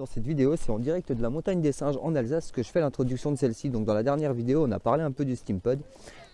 dans cette vidéo, c'est en direct de la montagne des singes en Alsace que je fais l'introduction de celle-ci. Donc dans la dernière vidéo, on a parlé un peu du Steampod.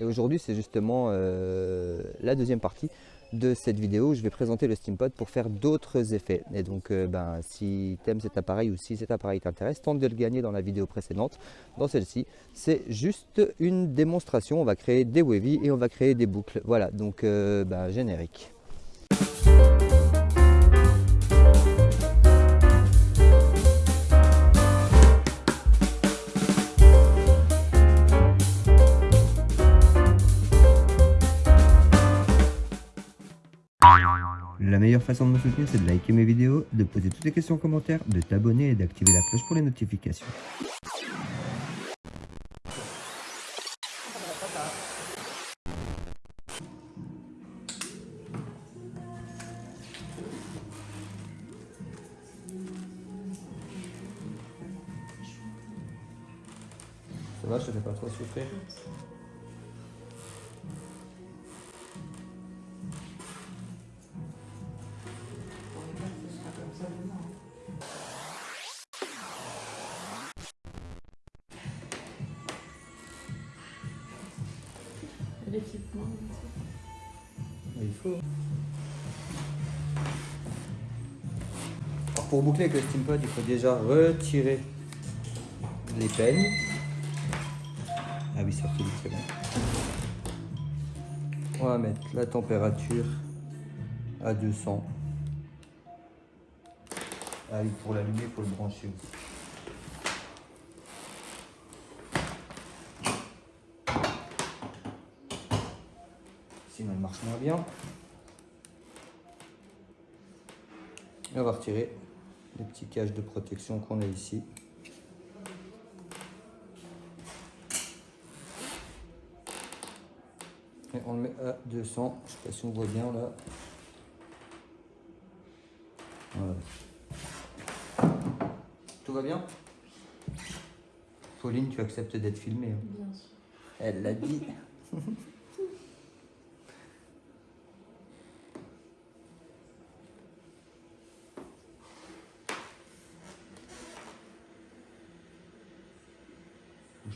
Et aujourd'hui, c'est justement euh, la deuxième partie de cette vidéo où je vais présenter le Steampod pour faire d'autres effets. Et donc, euh, ben, si tu aimes cet appareil ou si cet appareil t'intéresse, tente de le gagner dans la vidéo précédente. Dans celle-ci, c'est juste une démonstration. On va créer des wavy et on va créer des boucles. Voilà, donc euh, ben, générique. La meilleure façon de me soutenir, c'est de liker mes vidéos, de poser toutes les questions en commentaire, de t'abonner et d'activer la cloche pour les notifications. L'équipement. Il faut. Alors pour boucler avec le steampod, il faut déjà retirer les peignes. Ah oui, ça fait très bien. On va mettre la température à 200. Ah oui, pour l'allumer, il faut le brancher aussi. Sinon il marche moins bien. Et on va retirer les petits caches de protection qu'on a ici. Et on le met à 200, je ne sais pas si on voit bien là. Voilà. Tout va bien? Pauline, tu acceptes d'être filmée hein? Bien sûr. Elle l'a dit.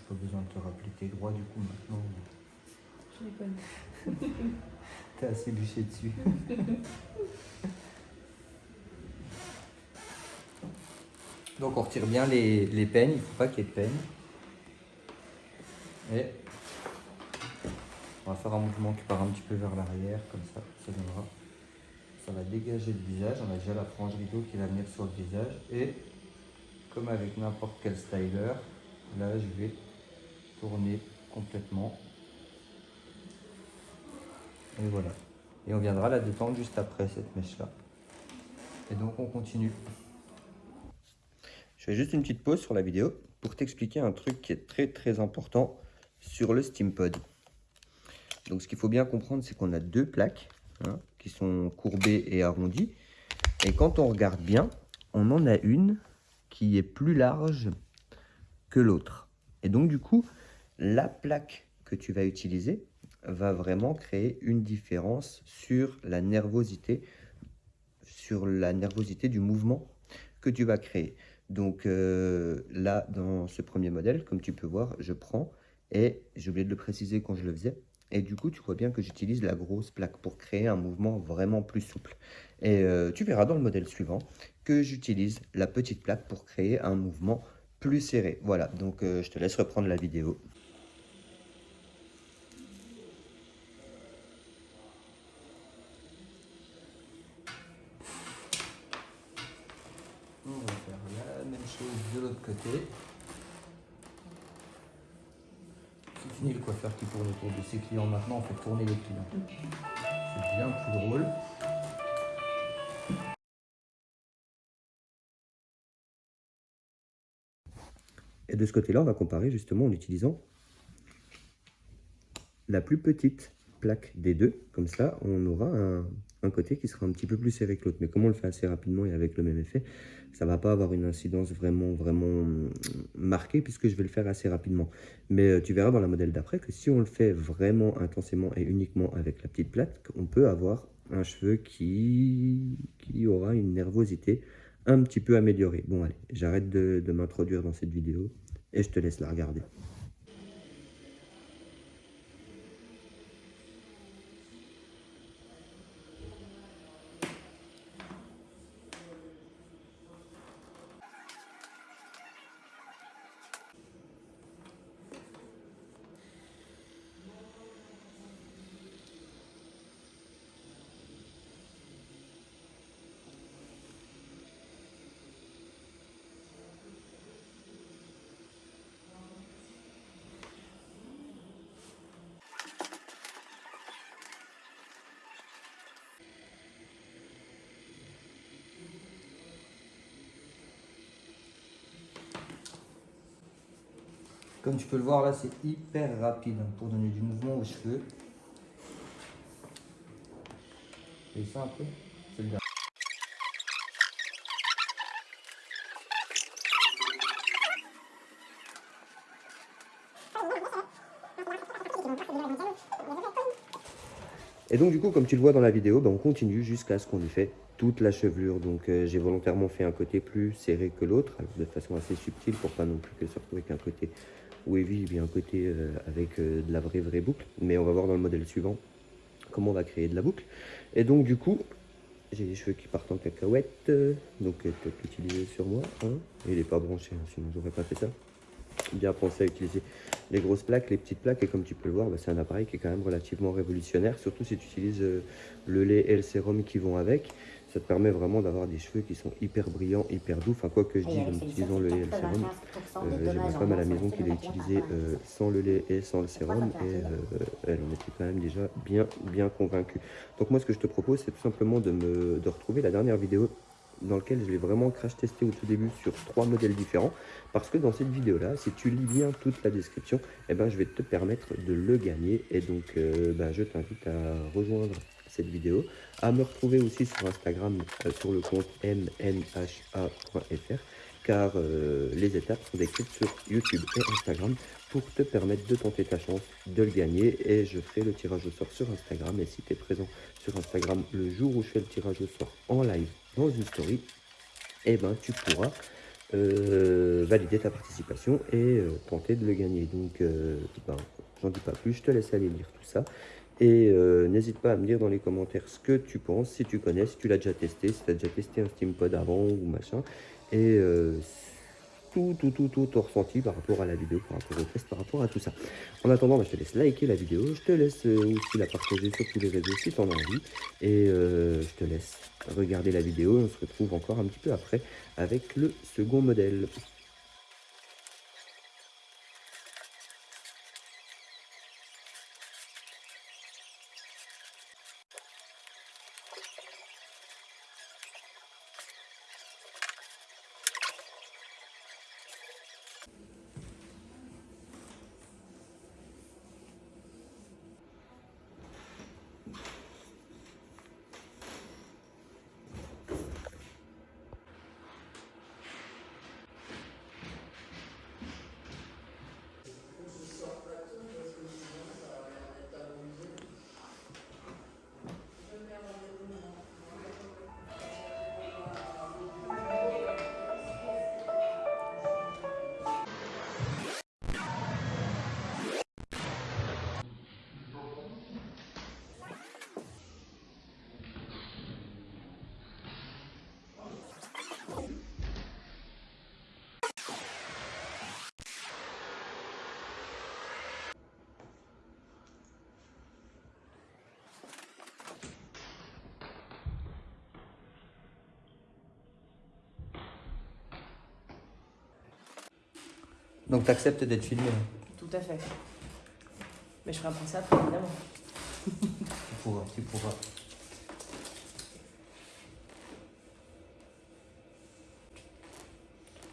pas besoin de te rappeler tes droits du coup maintenant. Je les connais. T'es assez bûché dessus. Donc on retire bien les, les peignes, il ne faut pas qu'il y ait de peignes. Et on va faire un mouvement qui part un petit peu vers l'arrière, comme ça, ça donnera. Ça va dégager le visage, on a déjà la frange rideau qui va venir sur le visage. Et comme avec n'importe quel styler, là je vais tourner complètement. Et voilà. Et on viendra la détendre juste après cette mèche-là. Et donc on continue. Je fais juste une petite pause sur la vidéo pour t'expliquer un truc qui est très très important sur le Steampod. Donc ce qu'il faut bien comprendre, c'est qu'on a deux plaques hein, qui sont courbées et arrondies. Et quand on regarde bien, on en a une qui est plus large que l'autre. Et donc du coup, la plaque que tu vas utiliser va vraiment créer une différence sur la nervosité, sur la nervosité du mouvement que tu vas créer. Donc euh, là, dans ce premier modèle, comme tu peux voir, je prends et j'ai oublié de le préciser quand je le faisais. Et du coup, tu vois bien que j'utilise la grosse plaque pour créer un mouvement vraiment plus souple. Et euh, tu verras dans le modèle suivant que j'utilise la petite plaque pour créer un mouvement plus serré. Voilà, donc euh, je te laisse reprendre la vidéo. On va faire la même chose de l'autre côté. C'est fini le coiffeur qui tourne autour de ses clients. Maintenant, on fait tourner les clients. C'est bien plus drôle. Et de ce côté-là, on va comparer justement en utilisant la plus petite plaque des deux. Comme ça, on aura un, un côté qui sera un petit peu plus serré que l'autre. Mais comme on le fait assez rapidement et avec le même effet, ça va pas avoir une incidence vraiment, vraiment hum, marquée puisque je vais le faire assez rapidement. Mais euh, tu verras dans la modèle d'après que si on le fait vraiment intensément et uniquement avec la petite plate, on peut avoir un cheveu qui, qui aura une nervosité un petit peu amélioré. Bon allez, j'arrête de m'introduire dans cette vidéo et je te laisse la regarder. Comme tu peux le voir là, c'est hyper rapide hein, pour donner du mouvement aux cheveux. Et ça un peu C'est Et donc du coup, comme tu le vois dans la vidéo, ben, on continue jusqu'à ce qu'on ait fait toute la chevelure. Donc euh, j'ai volontairement fait un côté plus serré que l'autre, de façon assez subtile pour pas non plus que se retrouve avec un côté wavy et bien un côté euh, avec euh, de la vraie vraie boucle. Mais on va voir dans le modèle suivant comment on va créer de la boucle. Et donc du coup, j'ai les cheveux qui partent en cacahuète, donc peut-être l'utiliser sur moi. Hein. Il n'est pas branché, hein, sinon j'aurais pas fait ça bien pensé à utiliser les grosses plaques, les petites plaques. Et comme tu peux le voir, bah, c'est un appareil qui est quand même relativement révolutionnaire, surtout si tu utilises euh, le lait et le sérum qui vont avec. Ça te permet vraiment d'avoir des cheveux qui sont hyper brillants, hyper doux. Enfin, quoi que je dise en utilisant le lait et le sérum, euh, j'ai ma femme à la maison qui l'a utilisé euh, sans le lait et sans le sérum. Et elle en était quand même déjà bien, bien convaincue. Donc moi, ce que je te propose, c'est tout simplement de, me, de retrouver la dernière vidéo dans lequel je l'ai vraiment crash testé au tout début sur trois modèles différents. Parce que dans cette vidéo-là, si tu lis bien toute la description, eh ben, je vais te permettre de le gagner. Et donc, euh, ben, je t'invite à rejoindre vidéo, à me retrouver aussi sur Instagram euh, sur le compte mnha.fr car euh, les étapes sont décrites sur YouTube et Instagram pour te permettre de tenter ta chance de le gagner. Et je ferai le tirage au sort sur Instagram. Et si tu es présent sur Instagram le jour où je fais le tirage au sort en live dans une story, eh ben, tu pourras euh, valider ta participation et tenter de le gagner. Donc, ben, j'en dis pas plus, je te laisse aller lire tout ça. Et n'hésite pas à me dire dans les commentaires ce que tu penses, si tu connais, si tu l'as déjà testé, si tu as déjà testé un SteamPod avant ou machin. Et tout, tout, tout, tout ton ressenti par rapport à la vidéo, par rapport au test, par rapport à tout ça. En attendant, ben, je te laisse liker la vidéo, je te laisse aussi la partager sur tous les réseaux si tu en as envie. Et je te laisse regarder la vidéo. On se retrouve encore un petit peu après avec le second modèle. Donc tu acceptes d'être filmé Tout à fait. Mais je ferai un ça après, évidemment. tu pourras, tu pourras.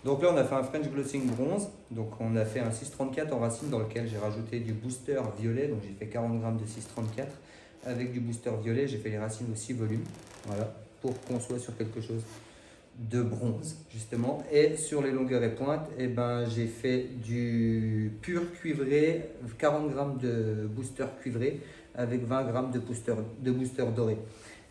Donc là, on a fait un French Glossing bronze. Donc on a fait un 634 en racine dans lequel j'ai rajouté du booster violet. Donc j'ai fait 40 grammes de 634. Avec du booster violet, j'ai fait les racines aussi volume. Voilà, pour qu'on soit sur quelque chose de bronze justement et sur les longueurs et pointes et eh ben j'ai fait du pur cuivré 40 grammes de booster cuivré avec 20 grammes de booster, de booster doré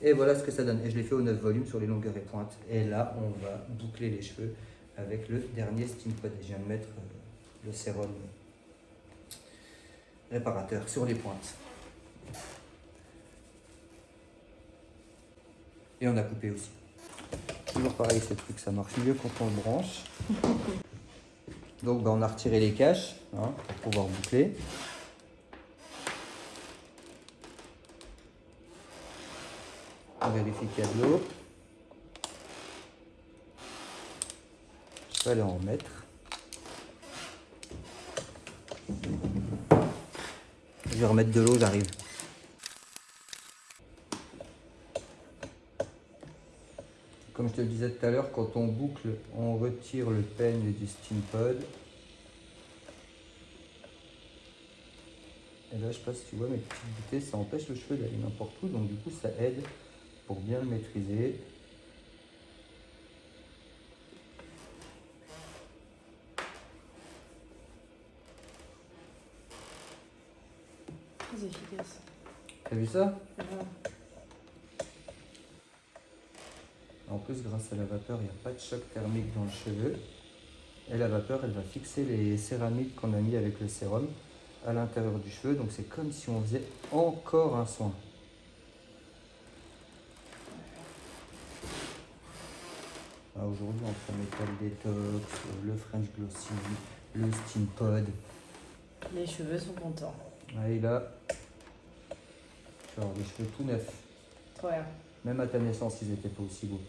Et voilà ce que ça donne. Et je l'ai fait au 9 volumes sur les longueurs et pointes. Et là, on va boucler les cheveux avec le dernier Steam Pod. Et je viens de mettre euh, le sérum réparateur sur les pointes. Et on a coupé aussi. Toujours pareil, ce truc, ça marche mieux quand on le branche. Donc bah, on a retiré les caches hein, pour pouvoir boucler. On vérifie qu'il y a de l'eau. Je vais aller en mettre. Je vais remettre de l'eau, j'arrive. Comme je te le disais tout à l'heure, quand on boucle, on retire le peigne du steam pod. Et là, je sais pas si tu vois mes petites bouteilles, ça empêche le cheveu d'aller n'importe où, donc du coup, ça aide pour bien le maîtriser. Très efficace. T'as vu ça? Voilà. En plus, grâce à la vapeur, il n'y a pas de choc thermique dans le cheveu. Et la vapeur, elle va fixer les céramiques qu'on a mis avec le sérum à l'intérieur du cheveu. Donc c'est comme si on faisait encore un soin. Ah, Aujourd'hui, entre Metal Detox, le French Glossy, le Steam Pod. Les cheveux sont contents. Et là, tu vas avoir des cheveux tout neufs. Trop bien. Même à ta naissance, ils n'étaient pas aussi beaux.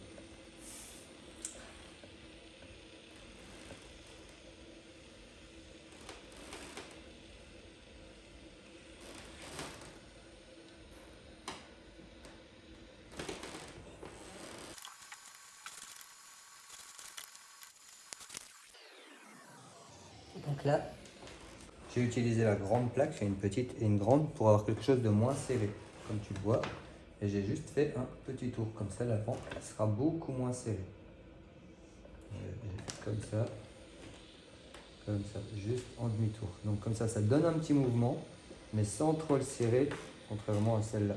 Donc là, j'ai utilisé la grande plaque, j'ai une petite et une grande pour avoir quelque chose de moins serré, comme tu le vois. Et j'ai juste fait un petit tour, comme ça la pente sera beaucoup moins serrée. J'ai fait Comme ça, comme ça, juste en demi-tour. Donc comme ça, ça donne un petit mouvement, mais sans trop le serrer, contrairement à celle-là.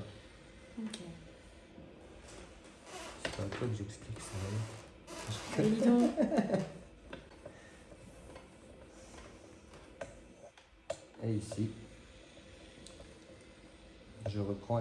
C'est pas à toi que j'explique ça. hein. Allez, dis donc. Et ici, je reprends.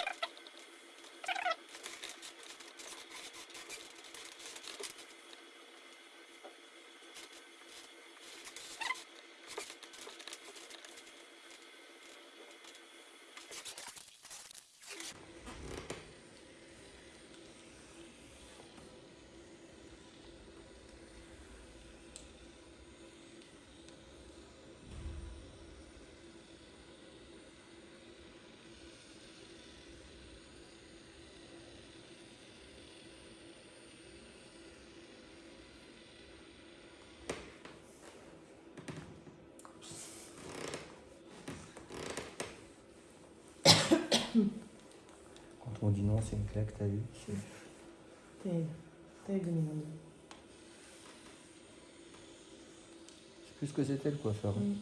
Dit non, c'est une claque, t'as vu Terrible. Terrible 2022. Je sais plus ce que c'était le coiffeur. Mm.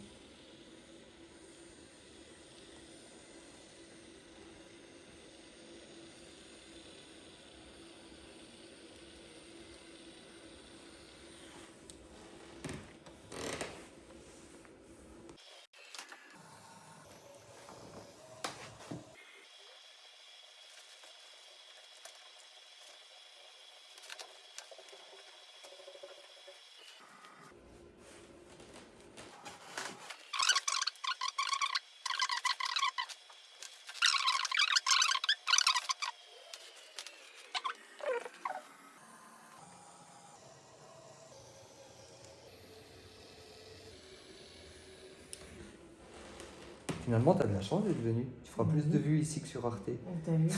Finalement, t'as de la chance d'être venu. Tu feras plus de mhm. vues ici que sur Arte. Oh, vu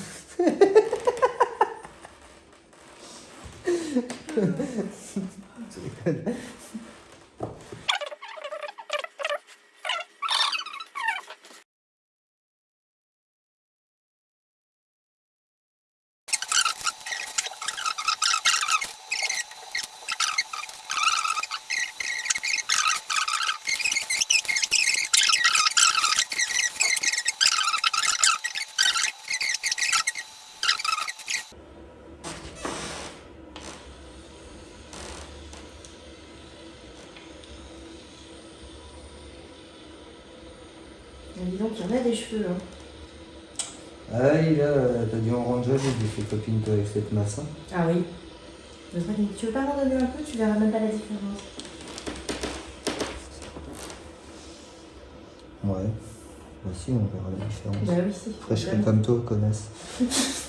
Mais dis donc, il y en a des cheveux. Hein. Ah oui, là, t'as dû en rendre joli, j'ai fait copine toi avec cette masse. hein. Ah oui. Mais Tu veux pas m'en donner un peu Tu verras même pas la différence. Ouais. Bah si, on verra la différence. Bah oui, si. Après, je serai comme toi, connasse.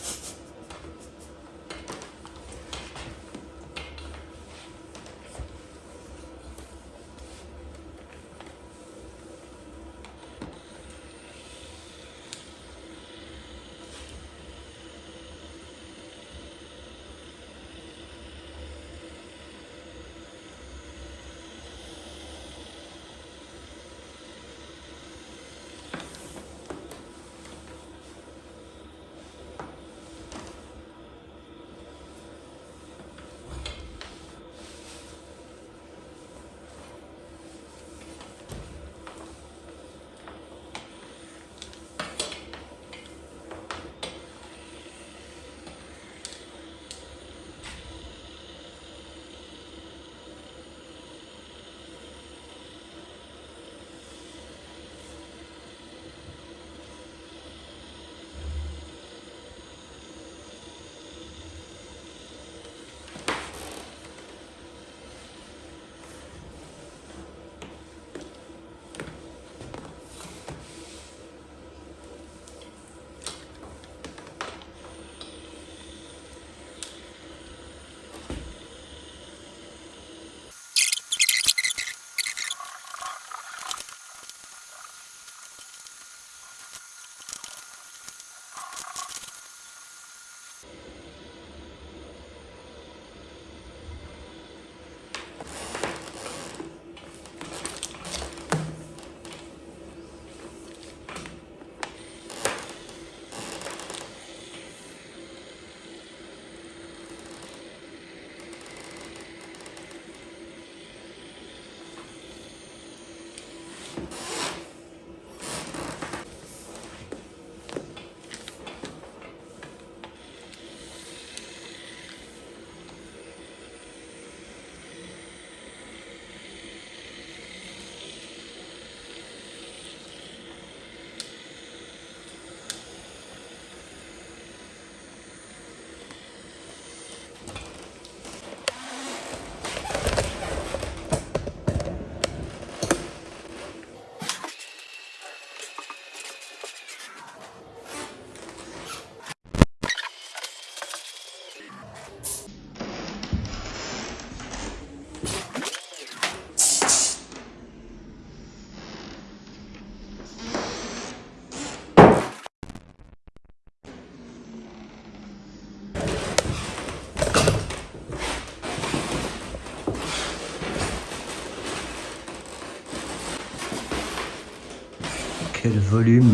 Quel volume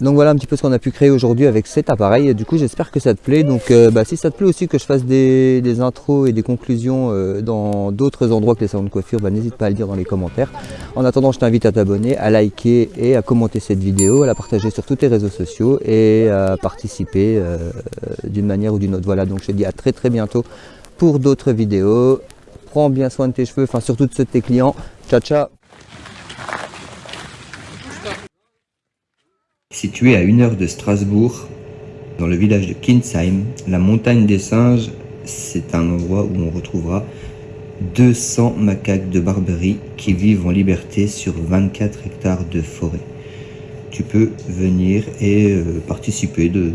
donc voilà un petit peu ce qu'on a pu créer aujourd'hui avec cet appareil. Du coup j'espère que ça te plaît. Donc euh, bah, si ça te plaît aussi que je fasse des, des intros et des conclusions euh, dans d'autres endroits que les salons de coiffure, bah, n'hésite pas à le dire dans les commentaires. En attendant je t'invite à t'abonner, à liker et à commenter cette vidéo, à la partager sur tous tes réseaux sociaux et à participer euh, d'une manière ou d'une autre. Voilà donc je te dis à très très bientôt pour d'autres vidéos. Prends bien soin de tes cheveux, enfin surtout de ceux de tes clients. Ciao ciao Situé à une heure de Strasbourg, dans le village de Kinsheim, la montagne des singes, c'est un endroit où on retrouvera 200 macaques de Barberie qui vivent en liberté sur 24 hectares de forêt. Tu peux venir et euh, participer de,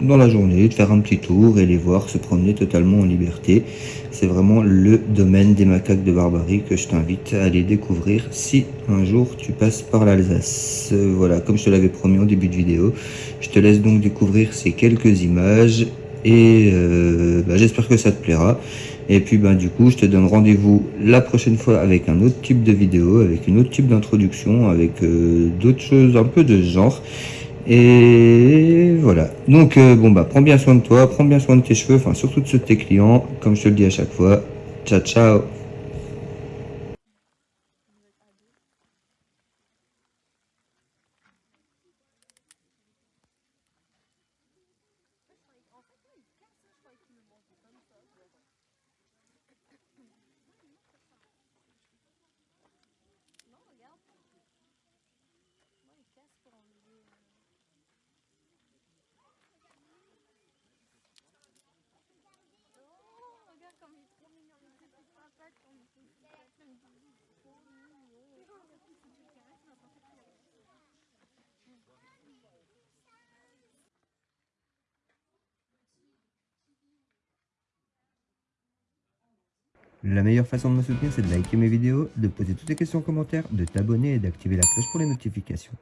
dans la journée, de faire un petit tour et les voir se promener totalement en liberté. C'est vraiment le domaine des macaques de Barbarie que je t'invite à aller découvrir si un jour tu passes par l'Alsace. Euh, Voilà, comme je te l'avais promis en début de vidéo, je te laisse donc découvrir ces quelques images et euh, bah, j'espère que ça te plaira. Et puis ben du coup, je te donne rendez-vous la prochaine fois avec un autre type de vidéo, avec une autre type d'introduction, avec euh, d'autres choses un peu de ce genre. Et voilà. Donc euh, bon bah prends bien soin de toi, prends bien soin de tes cheveux, enfin surtout de ceux de tes clients, comme je te le dis à chaque fois. Ciao ciao La meilleure façon de me soutenir, c'est de liker mes vidéos, de poser toutes les questions en commentaire, de t'abonner et d'activer la cloche pour les notifications.